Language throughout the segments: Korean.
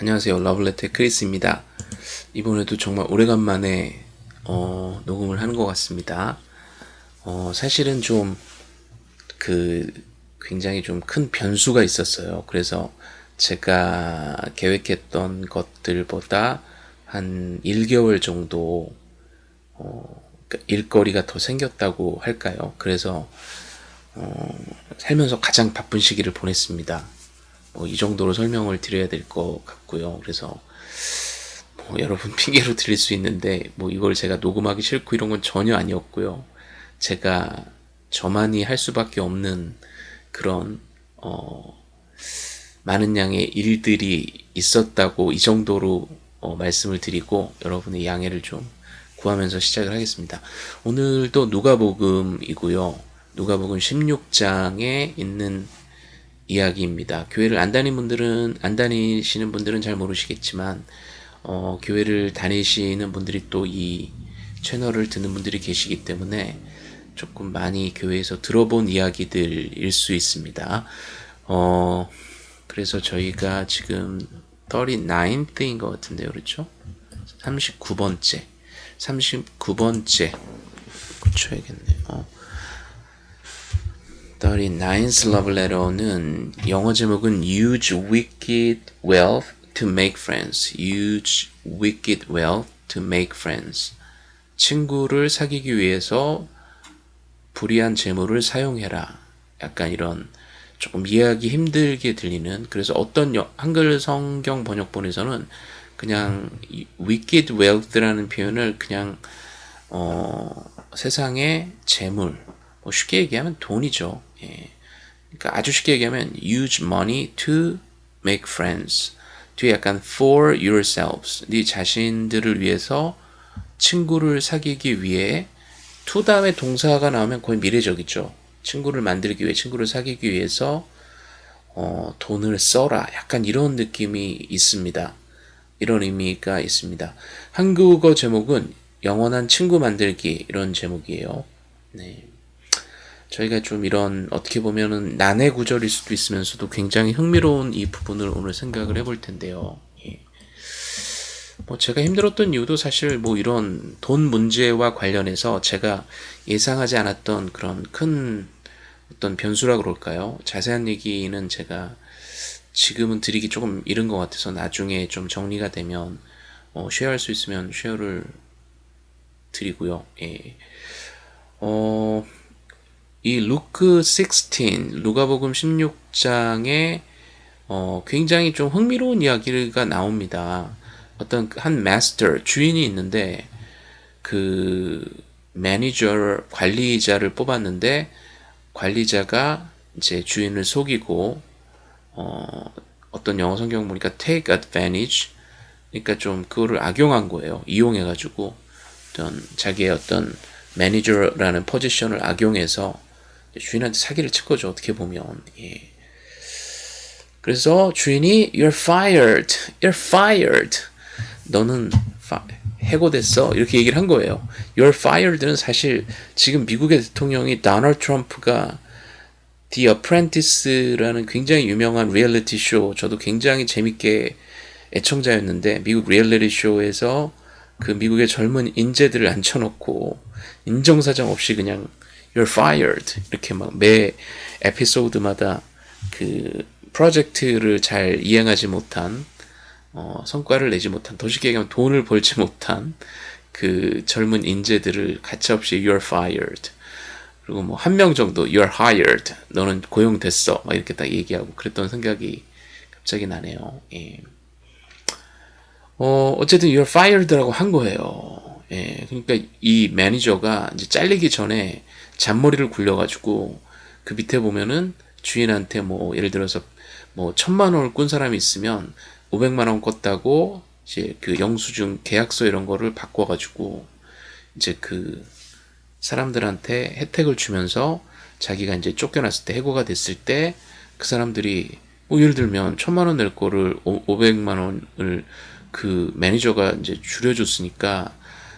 안녕하세요. 러블레터의 크리스입니다. 이번에도 정말 오래간만에 어, 녹음을 하는 것 같습니다. 어, 사실은 좀 그 굉장히 좀 큰 변수가 있었어요. 그래서 제가 계획했던 것들보다 한 1개월 정도 어, 그러니까 일거리가 더 생겼다고 할까요? 그래서 어, 살면서 가장 바쁜 시기를 보냈습니다. 뭐 이 정도로 설명을 드려야 될 것 같고요. 그래서 뭐 여러분 핑계로 드릴 수 있는데 뭐 이걸 제가 녹음하기 싫고 이런 건 전혀 아니었고요. 제가 저만이 할 수밖에 없는 그런 어 많은 양의 일들이 있었다고 이 정도로 어 말씀을 드리고 여러분의 양해를 좀 구하면서 시작을 하겠습니다. 오늘도 누가복음이고요. 누가복음 16장에 있는 이야기입니다. 교회를 안 다니는 분들은 안 다니시는 분들은 잘 모르시겠지만 어, 교회를 다니시는 분들이 또 이 채널을 듣는 분들이 계시기 때문에 조금 많이 교회에서 들어본 이야기들일 수 있습니다. 어, 그래서 저희가 지금 39th인 것 같은데요. 그렇죠? 39번째. 39번째. 고쳐야겠네요. 어. 39th love letter는 영어 제목은 Use wicked wealth to make friends. Use wicked wealth to make friends. 친구를 사귀기 위해서 불의한 재물을 사용해라. 약간 이런 조금 이해하기 힘들게 들리는 그래서 어떤 한글 성경 번역본에서는 그냥 wicked wealth라는 표현을 그냥 어, 세상의 재물 뭐 쉽게 얘기하면 돈이죠. 예. 그러니까 아주 쉽게 얘기하면 use money to make friends. 뒤에 약간 for yourselves. 네 자신들을 위해서 친구를 사귀기 위해 to 다음에 동사가 나오면 거의 미래적이죠. 친구를 만들기 위해 친구를 사귀기 위해서 어, 돈을 써라. 약간 이런 느낌이 있습니다. 이런 의미가 있습니다. 한국어 제목은 영원한 친구 만들기 이런 제목이에요. 네. 저희가 좀 이런 어떻게 보면은 난해 구절일 수도 있으면서도 굉장히 흥미로운 이 부분을 오늘 생각을 해볼 텐데요. 예. 뭐 제가 힘들었던 이유도 사실 뭐 이런 돈 문제와 관련해서 제가 예상하지 않았던 그런 큰 어떤 변수라 그럴까요? 자세한 얘기는 제가 지금은 드리기 조금 이른 것 같아서 나중에 좀 정리가 되면 어, 쉐어할 수 있으면 쉐어를 드리고요. 예. 어, 이 루크 16, 루가복음 16장에 어, 굉장히 좀 흥미로운 이야기가 나옵니다. 어떤 한 마스터, 주인이 있는데 그 매니저, 관리자를 뽑았는데 관리자가 이제 주인을 속이고 어, 어떤 영어 성경 보니까 take advantage 그러니까 좀 그거를 악용한 거예요. 이용해 가지고 어떤 자기의 어떤 매니저라는 포지션을 악용해서 주인한테 사기를 친 거죠. 어떻게 보면. 예. 그래서 주인이 You're fired. You're fired. 너는 파, 해고됐어. 이렇게 얘기를 한 거예요. You're fired는 사실 지금 미국의 대통령이 도널드 트럼프가 The Apprentice라는 굉장히 유명한 리얼리티 쇼 저도 굉장히 재밌게 애청자였는데 미국 리얼리티 쇼에서 그 미국의 젊은 인재들을 앉혀놓고 인정사정 없이 그냥 you're fired 이렇게 막 매 에피소드마다 그 프로젝트를 잘 이행하지 못한 어, 성과를 내지 못한 더 쉽게 얘기하면 돈을 벌지 못한 그 젊은 인재들을 가차없이 you're fired 그리고 뭐 한 명 정도 you're hired 너는 고용됐어 막 이렇게 딱 얘기하고 그랬던 생각이 갑자기 나네요. 예. 어, 어쨌든 you're fired라고 한 거예요. 예. 그러니까 이 매니저가 이제 잘리기 전에 잔머리를 굴려가지고 그 밑에 보면은 주인한테 뭐 예를 들어서 뭐 천만 원을 꾼 사람이 있으면 500만 원 꿨다고 이제 그 영수증 계약서 이런 거를 바꿔가지고 이제 그 사람들한테 혜택을 주면서 자기가 이제 쫓겨났을 때 해고가 됐을 때 그 사람들이 뭐 예를 들면 천만 원 낼 거를 500만 원을 그 매니저가 이제 줄여줬으니까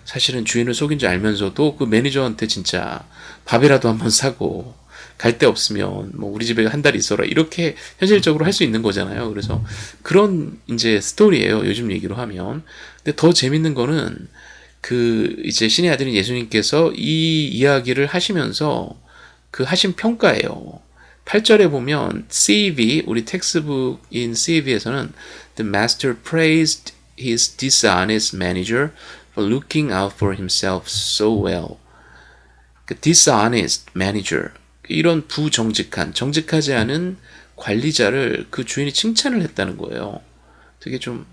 사실은 주인을 속인 줄 알면서도 그 매니저한테 진짜 밥이라도 한번 사고 갈 데 없으면 뭐 우리 집에 한 달 있어라 이렇게 현실적으로 할 수 있는 거잖아요. 그래서 그런 이제 스토리예요. 요즘 얘기로 하면. 근데 더 재밌는 거는 그 이제 신의 아들인 예수님께서 이 이야기를 하시면서 그 하신 평가예요. 8절에 보면 CEV 우리 textbook인 CEV에서는 The master praised his dishonest manager for looking out for himself so well. 그 dishonest manager 이런 부정직한 정직하지 않은 관리자를 그 주인이 칭찬을 했다는 거예요. 되게 좀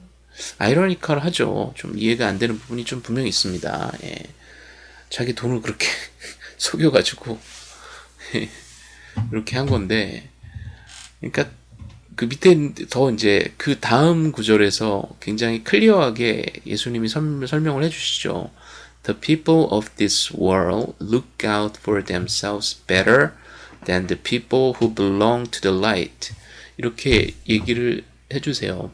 아이러니컬하죠. 좀 이해가 안 되는 부분이 좀 분명히 있습니다. 예. 자기 돈을 그렇게 속여가지고 이렇게 한 건데, 그러니까 그 밑에 더 이제 그 다음 구절에서 굉장히 클리어하게 예수님이 설명을 해주시죠. The people of this world look out for themselves better than the people who belong to the light. 이렇게 얘기를 해주세요.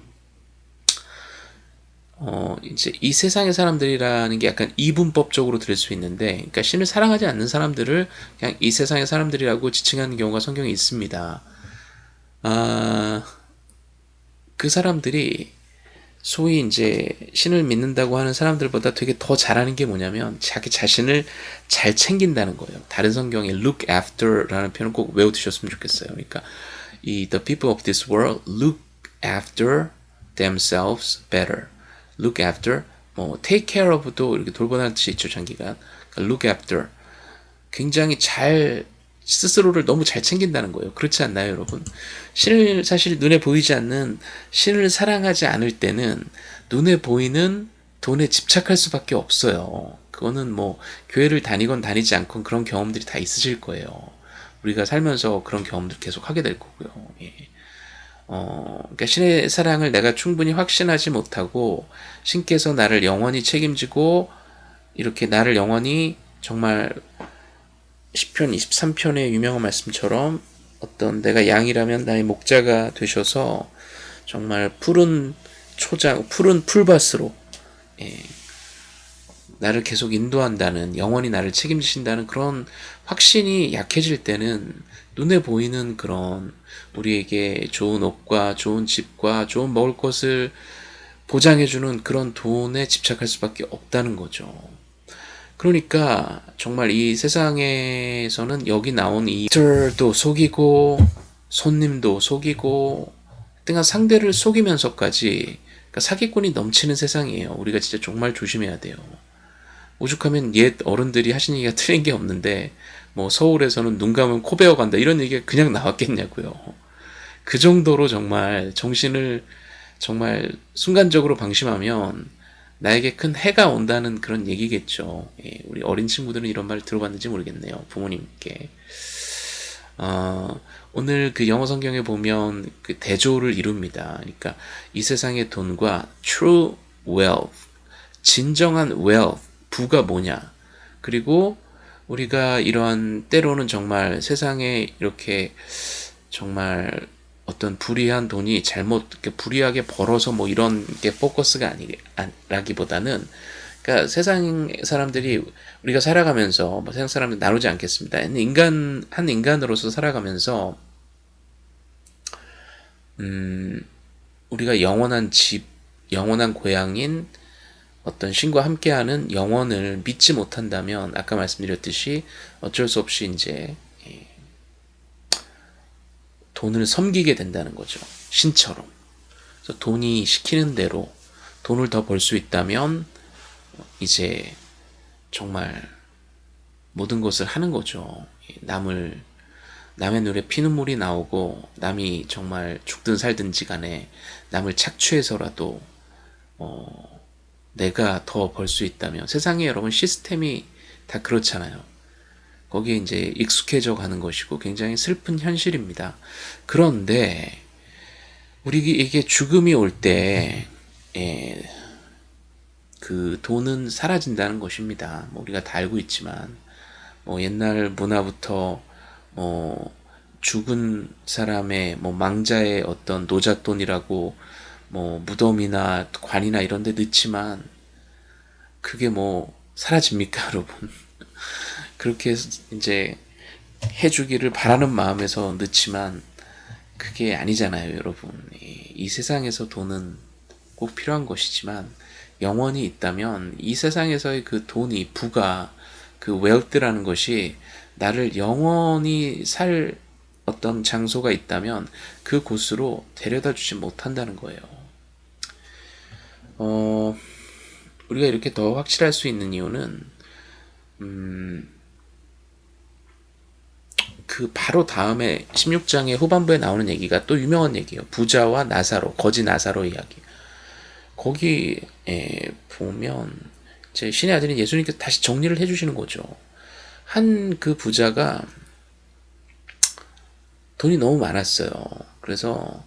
어, 이제 이 세상의 사람들이라는 게 약간 이분법적으로 들을 수 있는데, 그러니까 신을 사랑하지 않는 사람들을 그냥 이 세상의 사람들이라고 지칭하는 경우가 성경에 있습니다. 아, 그 사람들이 소위 이제 신을 믿는다고 하는 사람들보다 되게 더 잘하는 게 뭐냐면 자기 자신을 잘 챙긴다는 거예요. 다른 성경에 look after라는 표현을 꼭 외워두셨으면 좋겠어요. 그러니까 이 the people of this world look after themselves better. look after, 뭐 take care of도 이렇게 돌보다는 뜻이 있죠, 장기가. 그러니까 look after. 굉장히 잘 스스로를 너무 잘 챙긴다는 거예요. 그렇지 않나요, 여러분? 신을 사실 눈에 보이지 않는 신을 사랑하지 않을 때는 눈에 보이는 돈에 집착할 수밖에 없어요. 그거는 뭐 교회를 다니건 다니지 않건 그런 경험들이 다 있으실 거예요. 우리가 살면서 그런 경험들 계속 하게 될 거고요. 예. 어, 그러니까 신의 사랑을 내가 충분히 확신하지 못하고 신께서 나를 영원히 책임지고 이렇게 나를 영원히 정말 10편 23편의 유명한 말씀처럼 어떤 내가 양이라면 나의 목자가 되셔서 정말 푸른 초장, 푸른 풀밭으로 예, 나를 계속 인도한다는 영원히 나를 책임지신다는 그런 확신이 약해질 때는 눈에 보이는 그런 우리에게 좋은 옷과 좋은 집과 좋은 먹을 것을 보장해주는 그런 돈에 집착할 수밖에 없다는 거죠. 그러니까 정말 이 세상에서는 여기 나온 이도 속이고 손님도 속이고 등한 상대를 속이면서까지 그러니까 사기꾼이 넘치는 세상이에요. 우리가 진짜 정말 조심해야 돼요. 오죽하면 옛 어른들이 하신 얘기가 틀린 게 없는데 뭐 서울에서는 눈 감으면 코 베어 간다 이런 얘기가 그냥 나왔겠냐고요. 그 정도로 정말 정신을 정말 순간적으로 방심하면 나에게 큰 해가 온다는 그런 얘기겠죠. 예, 우리 어린 친구들은 이런 말 들어봤는지 모르겠네요. 부모님께. 어, 오늘 그 영어 성경에 보면 그 대조를 이룹니다. 그러니까 이 세상의 돈과 true wealth, 진정한 wealth, 부가 뭐냐. 그리고 우리가 이러한 때로는 정말 세상에 이렇게 정말 어떤 불이한 돈이 잘못 불이하게 벌어서 뭐 이런 게 포커스가 아니라기보다는 그러니까 세상 사람들이 우리가 살아가면서 뭐 세상 사람들 나누지 않겠습니다. 인간 한 인간으로서 살아가면서 음 우리가 영원한 집, 영원한 고향인 어떤 신과 함께하는 영원을 믿지 못한다면 아까 말씀드렸듯이 어쩔 수 없이 이제 돈을 섬기게 된다는 거죠. 신처럼. 그래서 돈이 시키는 대로 돈을 더 벌 수 있다면 이제 정말 모든 것을 하는 거죠. 남을 남의 눈에 피눈물이 나오고 남이 정말 죽든 살든지 간에 남을 착취해서라도 어, 내가 더 벌 수 있다면 세상에 여러분 시스템이 다 그렇잖아요. 거기에 이제 익숙해져 가는 것이고 굉장히 슬픈 현실입니다. 그런데 우리에게 죽음이 올때 예, 그 돈은 사라진다는 것입니다. 뭐 우리가 다 알고 있지만 뭐 옛날 문화부터 뭐 죽은 사람의 뭐 망자의 어떤 노잣돈이라고 뭐 무덤이나 관이나 이런 데 넣지만 그게 뭐 사라집니까 여러분 그렇게 이제 해주기를 바라는 마음에서 넣지만 그게 아니잖아요, 여러분. 이, 이 세상에서 돈은 꼭 필요한 것이지만 영원히 있다면 이 세상에서의 그 돈이 부가 그 웰트라는 것이 나를 영원히 살 어떤 장소가 있다면 그 곳으로 데려다 주지 못한다는 거예요. 어, 우리가 이렇게 더 확실할 수 있는 이유는 음, 그 바로 다음에 16장의 후반부에 나오는 얘기가 또 유명한 얘기예요. 부자와 나사로, 거지 나사로 이야기. 거기에 보면 제 신의 아들인 예수님께서 다시 정리를 해주시는 거죠. 한 그 부자가 돈이 너무 많았어요. 그래서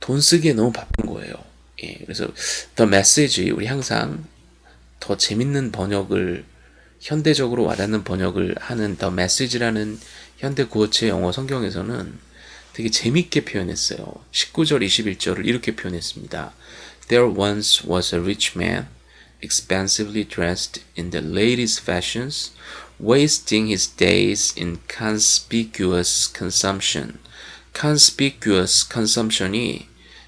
돈 쓰기에 너무 바쁜 거예요. 예, 그래서 The Message 우리 항상 더 재밌는 번역을 현대적으로 와닿는 번역을 하는 The Message라는 현대 구어체 영어 성경에서는 되게 재밌게 표현했어요. 19절 21절을 이렇게 표현했습니다. There once was a rich man, expensively dressed in the latest fashions, wasting his days in conspicuous consumption. conspicuous consumption이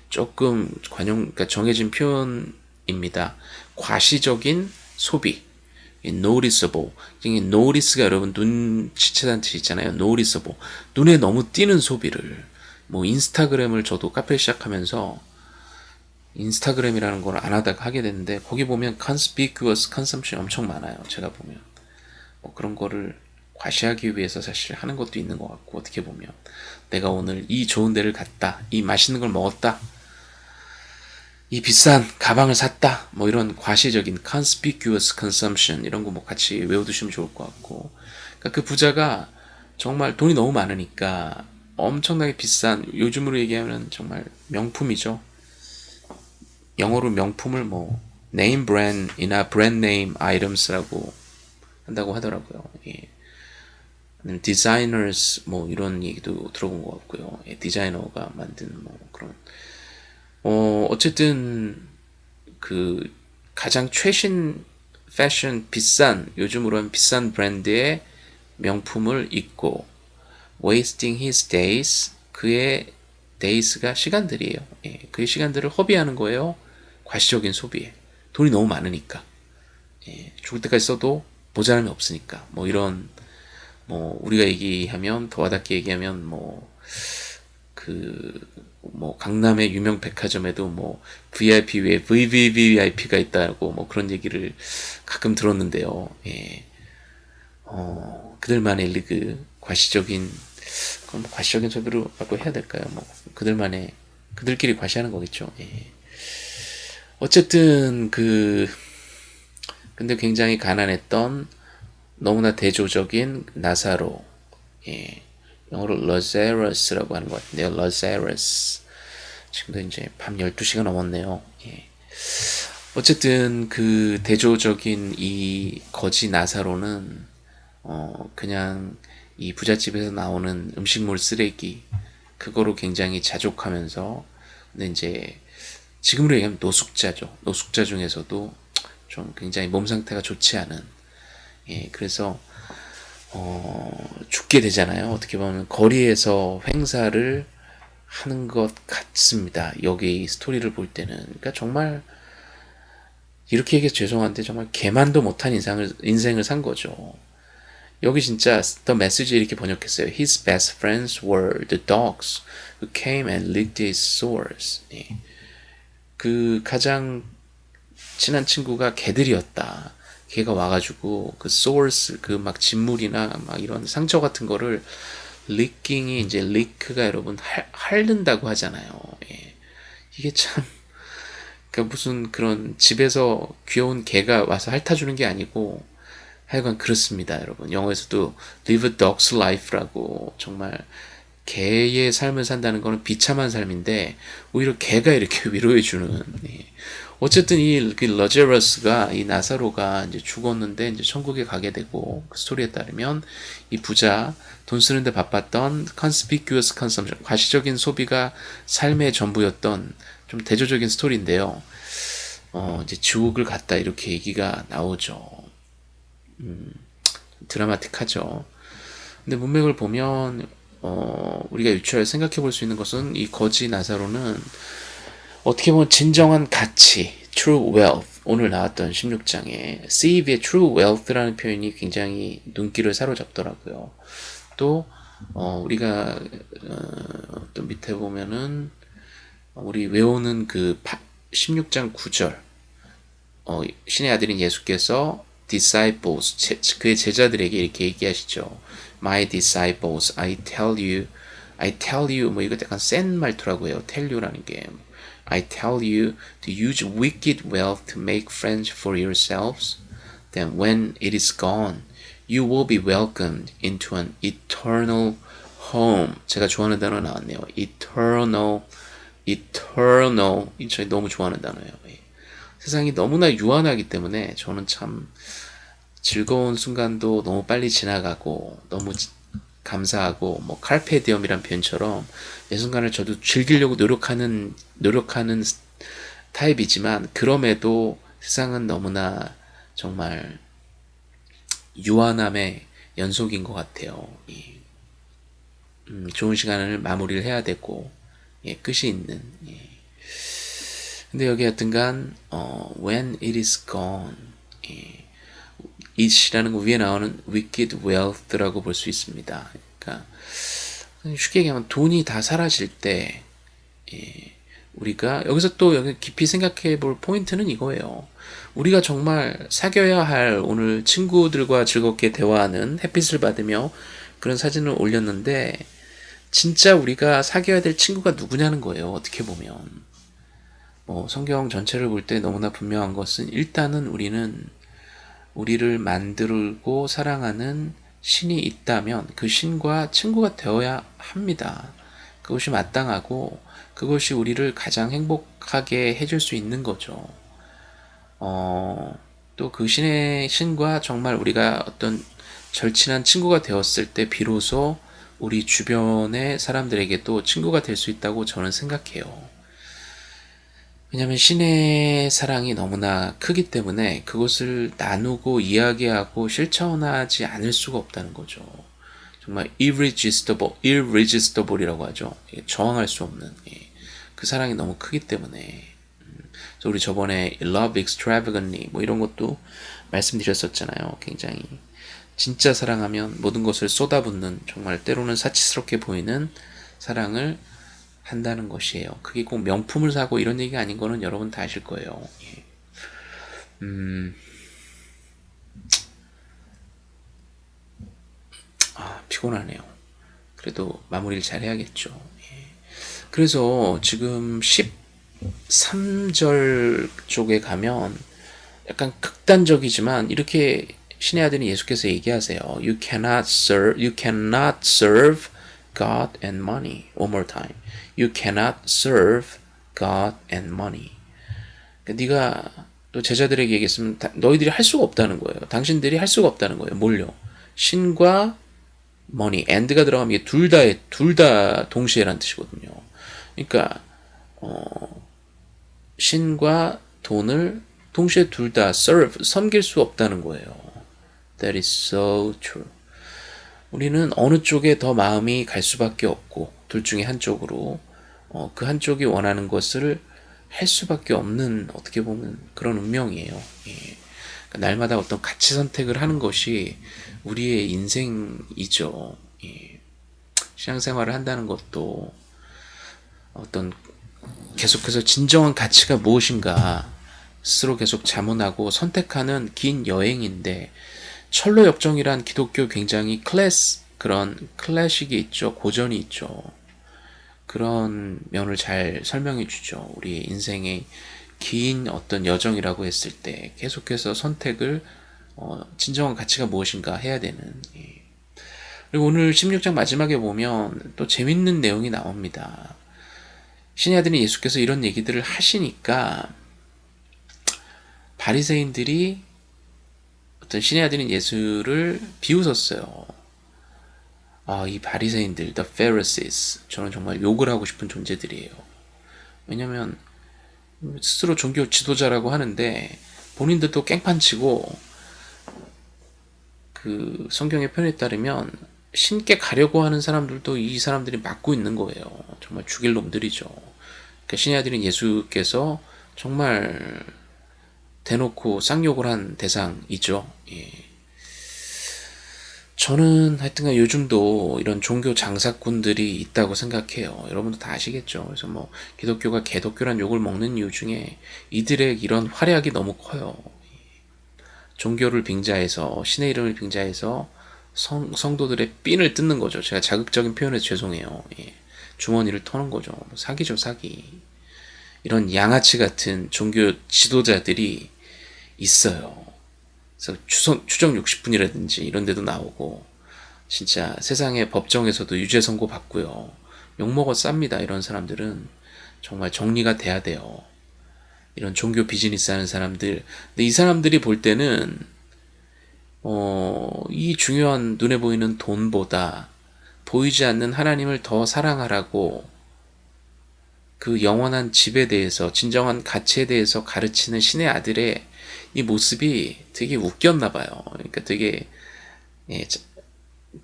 조금 관용, 그러니까 정해진 표현입니다. 과시적인 소비. Noticeable. notice가 여러분 눈치채다는 뜻이 있잖아요. noticeable. 눈에 너무 띄는 소비를. 뭐 인스타그램을 저도 카페 시작하면서 인스타그램이라는 걸 안 하다가 하게 됐는데 거기 보면 conspicuous consumption 엄청 많아요. 제가 보면. 뭐 그런 거를 과시하기 위해서 사실 하는 것도 있는 것 같고 어떻게 보면 내가 오늘 이 좋은 데를 갔다. 이 맛있는 걸 먹었다. 이 비싼 가방을 샀다. 뭐 이런 과시적인 conspicuous consumption 이런 거 뭐 같이 외워두시면 좋을 것 같고. 그러니까 그 부자가 정말 돈이 너무 많으니까 엄청나게 비싼 요즘으로 얘기하면 정말 명품이죠. 영어로 명품을 뭐 name brand이나 brand name items라고 한다고 하더라고요. 예. designers 뭐 이런 얘기도 들어본 것 같고요. 예, 디자이너가 만든 뭐 그런 어, 어쨌든 그 가장 최신 패션 비싼 요즘으로 는 비싼 브랜드의 명품을 입고 wasting his days 그의 days가 시간들이에요. 예, 그의 시간들을 허비하는 거예요. 과시적인 소비에 돈이 너무 많으니까 예, 죽을 때까지 써도 모자람이 없으니까 뭐 이런 뭐 우리가 얘기하면 더 와닿게 얘기하면 뭐 그 뭐 강남의 유명 백화점에도 뭐 VIP 위에 VVVIP가 있다고 뭐 그런 얘기를 가끔 들었는데요. 예. 어, 그들만의 리그 과시적인 그럼 뭐 과시적인 소비로라고 해야 될까요? 뭐 그들만의 그들끼리 과시하는 거겠죠. 예. 어쨌든 그 근데 굉장히 가난했던 너무나 대조적인 나사로 예. 영어로 Lazarus라고 하는 것 같은데요. Lazarus. 지금도 이제 밤 12시가 넘었네요. 예. 어쨌든 그 대조적인 이 거지 나사로는 어 그냥 이 부잣집에서 나오는 음식물 쓰레기 그거로 굉장히 자족하면서 근데 이제 지금으로 얘기하면 노숙자죠. 노숙자 중에서도 좀 굉장히 몸 상태가 좋지 않은 예 그래서 어, 죽게 되잖아요. 어떻게 보면 거리에서 행사를 하는 것 같습니다. 여기 스토리를 볼 때는. 그러니까 정말 이렇게 얘기해서 죄송한데 정말 개만도 못한 인상을, 인생을 산 거죠. 여기 진짜 The Message 이렇게 번역했어요. His best friends were the dogs who came and licked his sores. 예. 그 가장 친한 친구가 개들이었다. 걔가 와가지고 그 source 그막 진물이나 막 이런 상처 같은 거를 리킹이 이제 리크가 여러분 핥는다고 하잖아요. 예. 이게 참 그러니까 무슨 그런 집에서 귀여운 개가 와서 핥아주는 게 아니고 하여간 그렇습니다, 여러분. 영어에서도 live a dog's life라고 정말 개의 삶을 산다는 거는 비참한 삶인데 오히려 개가 이렇게 위로해주는 예. 어쨌든 이그 러제러스가 이 나사로가 이제 죽었는데 이제 천국에 가게 되고 그 스토리에 따르면 이 부자 돈 쓰는데 바빴던 conspicuous consumption 과시적인 소비가 삶의 전부였던 좀 대조적인 스토리인데요. 어 이제 지옥을 갔다 이렇게 얘기가 나오죠. 음, 드라마틱하죠. 근데 문맥을 보면 어, 우리가 유추해 생각해 볼 수 있는 것은 이 거지 나사로는 어떻게 보면 진정한 가치, true wealth, 오늘 나왔던 16장에 Sieve의 true wealth라는 표현이 굉장히 눈길을 사로잡더라고요. 또 어, 우리가 어, 또 밑에 보면은 우리 외우는 그 16장 9절 어, 신의 아들인 예수께서 disciples 제, 그의 제자들에게 이렇게 얘기하시죠. My disciples, I tell you, I tell you 뭐 이거 약간 센 말투라고 해요. tell you라는 게 I tell you to use wicked wealth to make friends for yourselves. Then when it is gone, you will be welcomed into an eternal home. 제가 좋아하는 단어 나왔네요. eternal, eternal. 저희 너무 좋아하는 단어예요. 세상이 너무나 유한하기 때문에 저는 참 즐거운 순간도 너무 빨리 지나가고 너무 감사하고 뭐 칼페디엄이란 표현처럼 내 순간을 저도 즐기려고 노력하는 노력하는 타입이지만 그럼에도 세상은 너무나 정말 유한함의 연속인 것 같아요. 음, 좋은 시간을 마무리를 해야 되고 예, 끝이 있는 예. 근데 여기 하여튼간 어, when it is gone 예, 이라는 거 위에 나오는 wicked wealth라고 볼 수 있습니다. 그러니까 쉽게 얘기하면 돈이 다 사라질 때 예, 우리가 여기서 또 여기 깊이 생각해 볼 포인트는 이거예요. 우리가 정말 사귀어야 할 오늘 친구들과 즐겁게 대화하는 햇빛을 받으며 그런 사진을 올렸는데 진짜 우리가 사귀어야 될 친구가 누구냐는 거예요. 어떻게 보면 뭐 성경 전체를 볼 때 너무나 분명한 것은 일단은 우리는 우리를 만들고 사랑하는 신이 있다면 그 신과 친구가 되어야 합니다. 그것이 마땅하고 그것이 우리를 가장 행복하게 해줄 수 있는 거죠. 어, 또 그 신의 신과 정말 우리가 어떤 절친한 친구가 되었을 때 비로소 우리 주변의 사람들에게도 친구가 될 수 있다고 저는 생각해요. 왜냐하면 신의 사랑이 너무나 크기 때문에 그것을 나누고 이야기하고 실천하지 않을 수가 없다는 거죠. 정말 irresistible, irresistible이라고 하죠. 저항할 수 없는 예. 그 사랑이 너무 크기 때문에 음. 그래서 우리 저번에 love extravagantly 뭐 이런 것도 말씀드렸었잖아요. 굉장히 진짜 사랑하면 모든 것을 쏟아붓는 정말 때로는 사치스럽게 보이는 사랑을 한다는 것이에요. 그게 꼭 명품을 사고 이런 얘기가 아닌 거는 여러분 다 아실 거예요. 예. 음, 아, 피곤하네요. 그래도 마무리를 잘 해야겠죠. 예. 그래서 지금 13절 쪽에 가면 약간 극단적이지만 이렇게 신의 아들인 예수께서 얘기하세요. You cannot serve, you cannot serve God and money. One more time. You cannot serve God and money. 그러니까 네가 또 제자들에게 얘기했으면 너희들이 할 수가 없다는 거예요. 당신들이 할 수가 없다는 거예요. 뭘요? 신과 money, and가 들어가면 이게 둘 다의 둘 다 동시에란 뜻이거든요. 그러니까 어, 신과 돈을 동시에 둘 다 serve 섬길 수 없다는 거예요. That is so true. 우리는 어느 쪽에 더 마음이 갈 수밖에 없고 둘 중에 한쪽으로 어, 그 한쪽이 원하는 것을 할 수밖에 없는 어떻게 보면 그런 운명이에요. 예. 그러니까 날마다 어떤 가치 선택을 하는 것이 우리의 인생이죠. 예. 신앙생활을 한다는 것도 어떤 계속해서 진정한 가치가 무엇인가 스스로 계속 자문하고 선택하는 긴 여행인데 철로 역정이란 기독교 굉장히 클래스 그런 클래식이 있죠. 고전이 있죠. 그런 면을 잘 설명해 주죠. 우리 인생의 긴 어떤 여정이라고 했을 때 계속해서 선택을 어, 진정한 가치가 무엇인가 해야 되는 예. 그리고 오늘 16장 마지막에 보면 또 재밌는 내용이 나옵니다. 신의 아들인 예수께서 이런 얘기들을 하시니까 바리새인들이 어떤 신의 아들인 예수를 비웃었어요. 아, 이 바리새인들, the Pharisees, 저는 정말 욕을 하고 싶은 존재들이에요. 왜냐면 스스로 종교 지도자라고 하는데 본인들도 깽판치고 그 성경의 표현에 따르면 신께 가려고 하는 사람들도 이 사람들이 맡고 있는 거예요. 정말 죽일 놈들이죠. 그러니까 신의 아들인 예수께서 정말 대놓고 쌍욕을 한 대상 이죠. 예. 저는 하여튼간 요즘도 이런 종교 장사꾼들이 있다고 생각해요. 여러분도 다 아시겠죠. 그래서 뭐 기독교가 개독교란 욕을 먹는 이유 중에 이들의 이런 활약이 너무 커요. 종교를 빙자해서 신의 이름을 빙자해서 성, 성도들의 핀을 뜯는 거죠. 제가 자극적인 표현에서 죄송해요. 예. 주머니를 터는 거죠. 뭐 사기죠, 사기. 이런 양아치 같은 종교 지도자들이 있어요. 그래서 추성, 추정 60분이라든지 이런 데도 나오고 진짜 세상의 법정에서도 유죄 선고 받고요. 욕먹어 쌉니다. 이런 사람들은 정말 정리가 돼야 돼요. 이런 종교 비즈니스 하는 사람들. 근데 이 사람들이 볼 때는 어, 이 중요한 눈에 보이는 돈보다 보이지 않는 하나님을 더 사랑하라고 그 영원한 집에 대해서 진정한 가치에 대해서 가르치는 신의 아들의 이 모습이 되게 웃겼나 봐요. 그러니까 되게 예,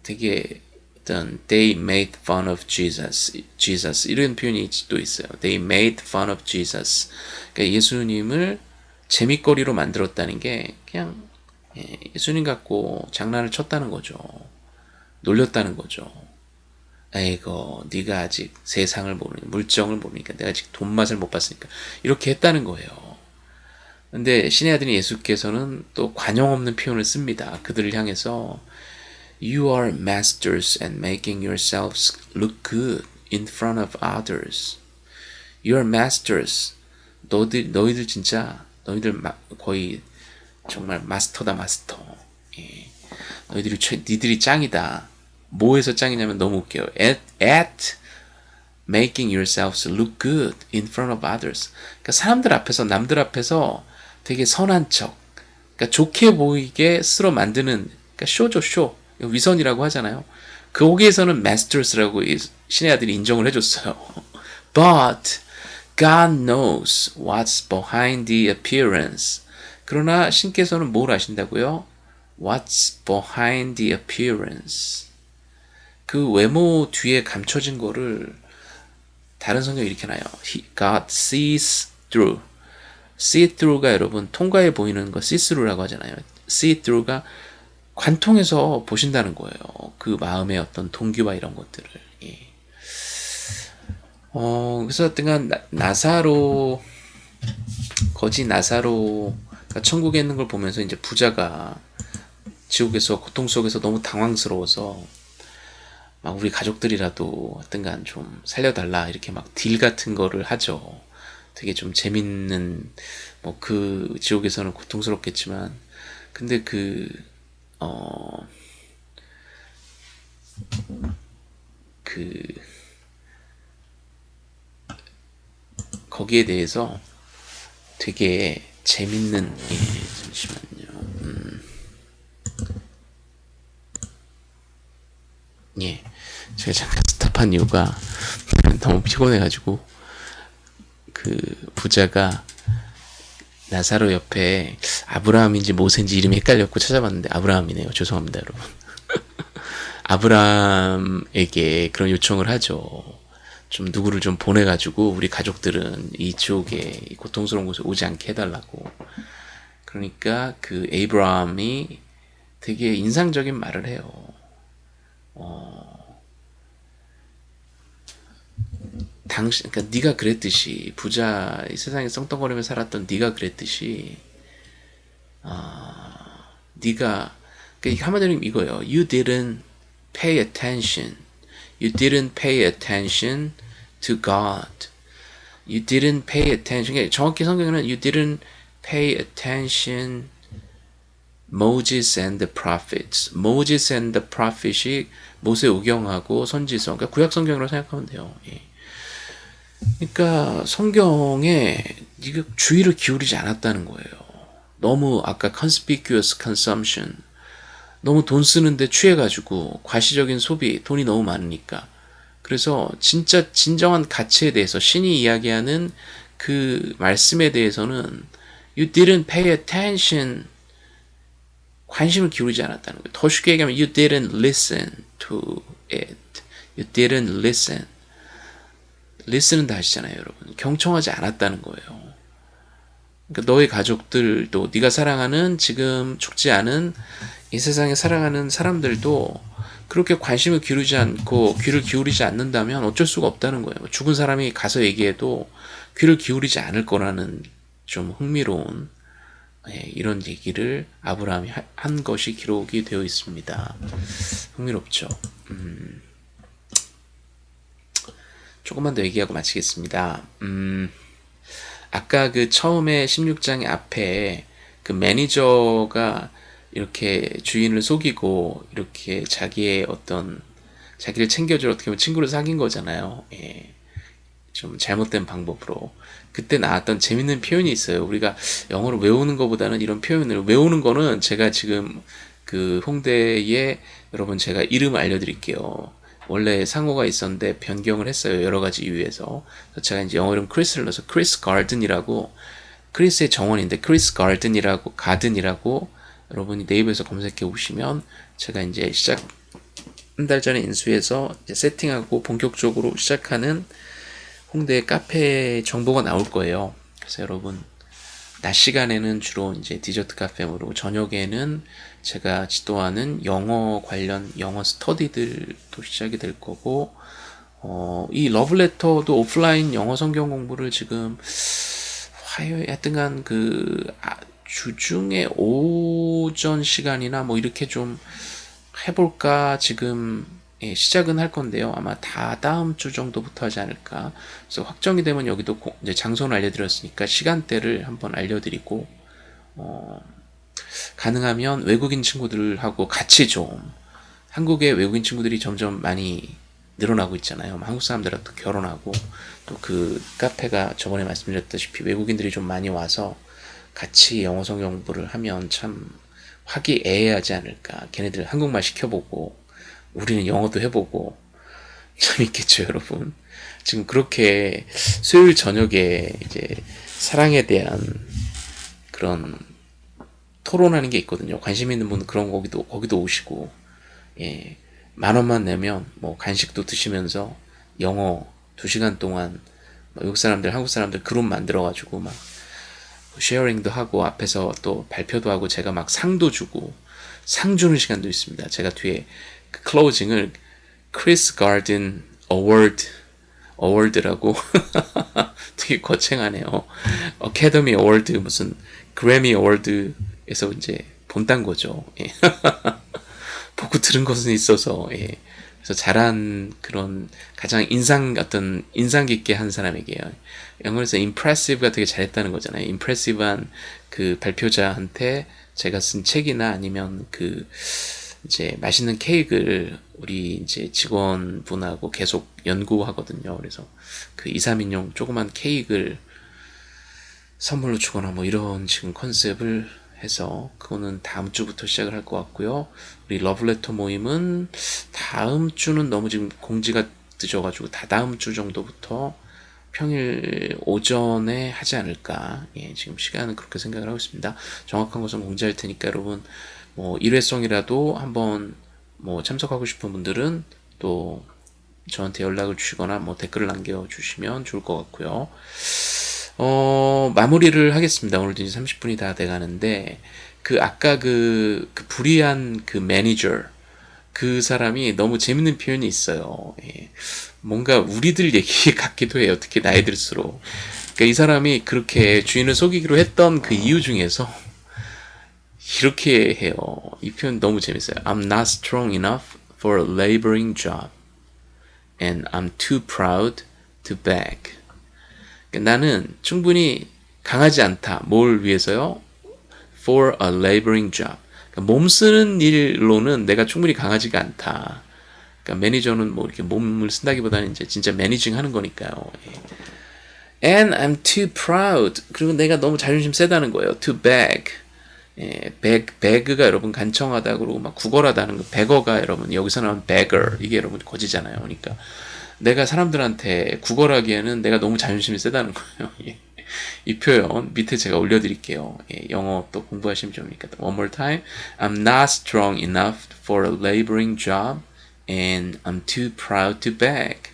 되게 어떤 they made fun of Jesus, Jesus 이런 표현이 또 있어요. They made fun of Jesus. 그러니까 예수님을 재밌거리로 만들었다는 게 그냥 예, 예수님 갖고 장난을 쳤다는 거죠. 놀렸다는 거죠. 아이고 네가 아직 세상을 모르니 물정을 모르니까 내가 아직 돈 맛을 못 봤으니까 이렇게 했다는 거예요. 근데 신의 아들인 예수께서는 또 관용 없는 표현을 씁니다. 그들을 향해서 You are masters and making yourselves look good in front of others. You are masters. 너희들, 너희들 진짜 너희들 마, 거의 정말 마스터다 마스터. 예. 너희들이 최, 니들이 짱이다. 뭐에서 짱이냐면 너무 웃겨요. At, at making yourselves look good in front of others. 그러니까 사람들 앞에서 남들 앞에서 되게 선한 척, 그러니까 좋게 보이게 쓸어 만드는 그러니까 쇼죠 쇼 위선이라고 하잖아요. 거기에서는 masters라고 신의 아들이 인정을 해줬어요. But God knows what's behind the appearance. 그러나 신께서는 뭘 아신다고요? What's behind the appearance. 그 외모 뒤에 감춰진 거를 다른 성경이 이렇게 나요. God sees through. see through가 여러분 통과해 보이는 거 see through라고 하잖아요. see through가 관통해서 보신다는 거예요. 그 마음의 어떤 동기와 이런 것들을. 예. 어, 그래서 어떤 나사로 거지 나사로가 천국에 있는 걸 보면서 이제 부자가 지옥에서 고통 속에서 너무 당황스러워서 막 우리 가족들이라도 어떤간 좀 살려달라 이렇게 막 딜 같은 거를 하죠. 되게 좀 재밌는 뭐 그 지옥에서는 고통스럽겠지만 근데 그 어, 그, 거기에 대해서 되게 재밌는, 예, 잠시만요. 음, 예. 제가 잠깐 스탑한 이유가 너무 피곤해가지고, 그 부자가 나사로 옆에 아브라함인지 모세인지 이름이 헷갈렸고 찾아봤는데 아브라함이네요. 죄송합니다, 여러분. 아브라함에게 그런 요청을 하죠. 좀 누구를 좀 보내가지고 우리 가족들은 이쪽에 고통스러운 곳에 오지 않게 해달라고. 그러니까 그 에이브라함이 되게 인상적인 말을 해요. 어, 당신 그러니까 네가 그랬듯이 부자 이 세상에 떵떵거리며 살았던 네가 그랬듯이 아 네가 그러니까 한마디로 이거예요. You didn't pay attention. You didn't pay attention to God. You didn't pay attention. 그러니까 정확히 성경에는 you didn't pay attention Moses and the prophets. Moses and the prophet이 모세 오경하고 선지서. 그러니까 구약 성경으로 생각하면 돼요. 예. 그러니까 성경에 주의를 기울이지 않았다는 거예요. 너무 아까 conspicuous consumption 너무 돈 쓰는데 취해가지고 과시적인 소비 돈이 너무 많으니까 그래서 진짜 진정한 가치에 대해서 신이 이야기하는 그 말씀에 대해서는 you didn't pay attention 관심을 기울이지 않았다는 거예요. 더 쉽게 얘기하면 you didn't listen to it. You didn't listen. Listen은 다 아시잖아요, 여러분. 경청하지 않았다는 거예요. 그러니까 너의 가족들도 네가 사랑하는 지금 죽지 않은 이 세상에 살아가는 사람들도 그렇게 관심을 기울이지 않고 귀를 기울이지 않는다면 어쩔 수가 없다는 거예요. 죽은 사람이 가서 얘기해도 귀를 기울이지 않을 거라는 좀 흥미로운 예, 이런 얘기를 아브라함이 한 것이 기록이 되어 있습니다. 흥미롭죠. 음, 조금만 더 얘기하고 마치겠습니다. 음, 아까 그 처음에 16장 앞에 그 매니저가 이렇게 주인을 속이고 이렇게 자기의 어떤 자기를 챙겨줄 어떻게 보면 친구를 사귄 거잖아요. 예. 좀 잘못된 방법으로 그때 나왔던 재밌는 표현이 있어요. 우리가 영어를 외우는 것보다는 이런 표현을 외우는 거는 제가 지금 그 홍대에 여러분 제가 이름을 알려드릴게요. 원래 상호가 있었는데 변경을 했어요. 여러 가지 이유에서. 제가 이제 영어 이름 크리스를 넣어서 크리스 가든이라고 크리스의 정원인데 크리스 가든이라고 가든이라고 여러분이 네이버에서 검색해 보시면 제가 이제 시작 한 달 전에 인수해서 세팅하고 본격적으로 시작하는 홍대 카페 정보가 나올 거예요. 그래서 여러분 낮 시간에는 주로 이제 디저트 카페로 저녁에는 제가 지도하는 영어 관련 영어 스터디들도 시작이 될 거고 어, 이 러브레터도 오프라인 영어 성경 공부를 지금 화요일 하여튼간 그 아, 주중에 오전 시간이나 뭐 이렇게 좀 해볼까 지금 예, 시작은 할 건데요. 아마 다 다음 주 정도부터 하지 않을까. 그래서 확정이 되면 여기도 고, 이제 장소는 알려드렸으니까 시간대를 한번 알려드리고 어, 가능하면 외국인 친구들하고 같이 좀 한국의 외국인 친구들이 점점 많이 늘어나고 있잖아요. 한국 사람들하고 또 결혼하고 또 그 카페가 저번에 말씀드렸다시피 외국인들이 좀 많이 와서 같이 영어 성경 공부를 하면 참 화기애애하지 않을까. 걔네들 한국말 시켜보고 우리는 영어도 해보고 재밌겠죠, 여러분. 지금 그렇게 수요일 저녁에 이제 사랑에 대한 그런 토론하는 게 있거든요. 관심 있는 분은 그런 거기도 거기도 오시고 예. 만 원만 내면 뭐 간식도 드시면서 영어 두 시간 동안 뭐 외국 사람들, 한국 사람들 그룹 만들어 가지고 막 sharing도 하고 앞에서 또 발표도 하고 제가 막 상도 주고 상 주는 시간도 있습니다. 제가 뒤에 그 closing을 크리스 가든 어워드 어워드라고 되게 거창하네요. Academy Award 무슨 Grammy Award 에서 이제 본딴 거죠. 예. 보고 들은 것은 있어서 예. 그래서 잘한 그런 가장 인상 어떤 인상 깊게 한 사람에게요. 영어에서 impressive가 되게 잘했다는 거잖아요. impressive한 그 발표자한테 제가 쓴 책이나 아니면 그 이제 맛있는 케이크를 우리 이제 직원분하고 계속 연구하거든요. 그래서 그 2, 3인용 조그만 케이크를 선물로 주거나 뭐 이런 지금 컨셉을 해서 그거는 다음 주부터 시작을 할 것 같고요. 우리 러브레터 모임은 다음 주는 너무 지금 공지가 늦어가지고 다 다음 주 정도부터 평일 오전에 하지 않을까. 예, 지금 시간은 그렇게 생각을 하고 있습니다. 정확한 것은 공지할 테니까 여러분 뭐 일회성이라도 한번 뭐 참석하고 싶은 분들은 또 저한테 연락을 주시거나 뭐 댓글을 남겨주시면 좋을 것 같고요. 어, 마무리를 하겠습니다. 오늘도 이제 30분이 다 돼가는데, 그, 아까 그, 그 불의한 그 매니저, 그 사람이 너무 재밌는 표현이 있어요. 예. 뭔가 우리들 얘기 같기도 해요. 특히 나이 들수록. 그러니까 이 사람이 그렇게 주인을 속이기로 했던 그 이유 중에서 이렇게 해요. 이 표현 너무 재밌어요. I'm not strong enough for a laboring job. And I'm too proud to beg. 나는 충분히 강하지 않다. 뭘 위해서요? For a laboring job. 그러니까 몸 쓰는 일로는 내가 충분히 강하지가 않다. 그러니까 매니저는 뭐 이렇게 몸을 쓴다기보다는 이제 진짜 매니징 하는 거니까요. 예. And I'm too proud. 그리고 내가 너무 자존심 세다는 거예요. To beg. 예, beg, beg가 여러분 간청하다 그러고 막 구걸하다는 거. beggar가 여러분 여기서 나온 beggar 이게 여러분 거지잖아요. 그러니까 내가 사람들한테 구걸하기에는 내가 너무 자존심이 세다는 거예요. 예. 이 표현 밑에 제가 올려드릴게요. 예, 영어 또 공부하시면 좋으니까. One more time. I'm not strong enough for a laboring job and I'm too proud to beg.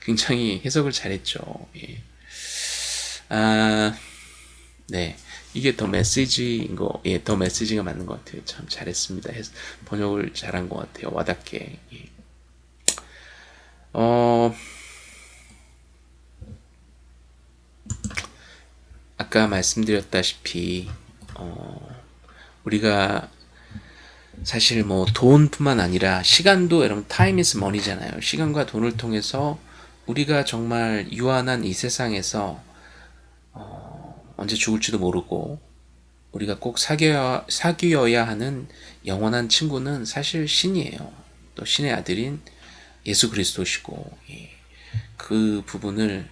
굉장히 해석을 잘했죠. 예. 아, 네. 이게 더 메시지인 거, 예, 더 메시지가 맞는 것 같아요. 참 잘했습니다. 번역을 잘한 것 같아요. 와닿게. 예. 어, 아까 말씀드렸다시피, 어, 우리가 사실 뭐 돈뿐만 아니라 시간도 여러분 time is money잖아요. 시간과 돈을 통해서 우리가 정말 유한한 이 세상에서 어, 언제 죽을지도 모르고 우리가 꼭 사귀어야, 사귀어야 하는 영원한 친구는 사실 신이에요. 또 신의 아들인 예수 그리스도시고 예. 그 부분을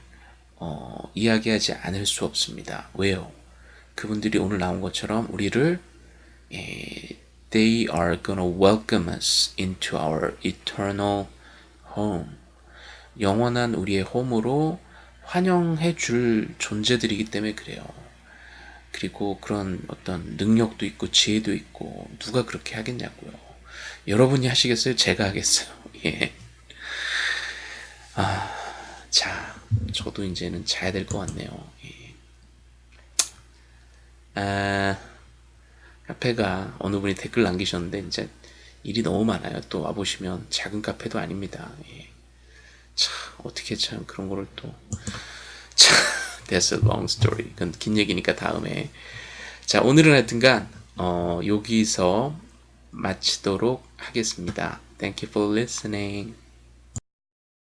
어, 이야기하지 않을 수 없습니다. 왜요? 그분들이 오늘 나온 것처럼 우리를 예, they are gonna welcome us into our eternal home. 영원한 우리의 홈으로 환영해 줄 존재들이기 때문에 그래요. 그리고 그런 어떤 능력도 있고 지혜도 있고 누가 그렇게 하겠냐고요. 여러분이 하시겠어요? 제가 하겠어요. 예. 아, 자, 저도 이제는 자야 될 것 같네요. 예. 아, 카페가 어느 분이 댓글 남기셨는데 이제 일이 너무 많아요. 또 와보시면 작은 카페도 아닙니다. 예. 참 어떻게 참 그런 거를 또 참, that's a long story. 그건 긴 얘기니까 다음에 자 오늘은 하여튼간 어, 여기서 마치도록 하겠습니다. Thank you for listening.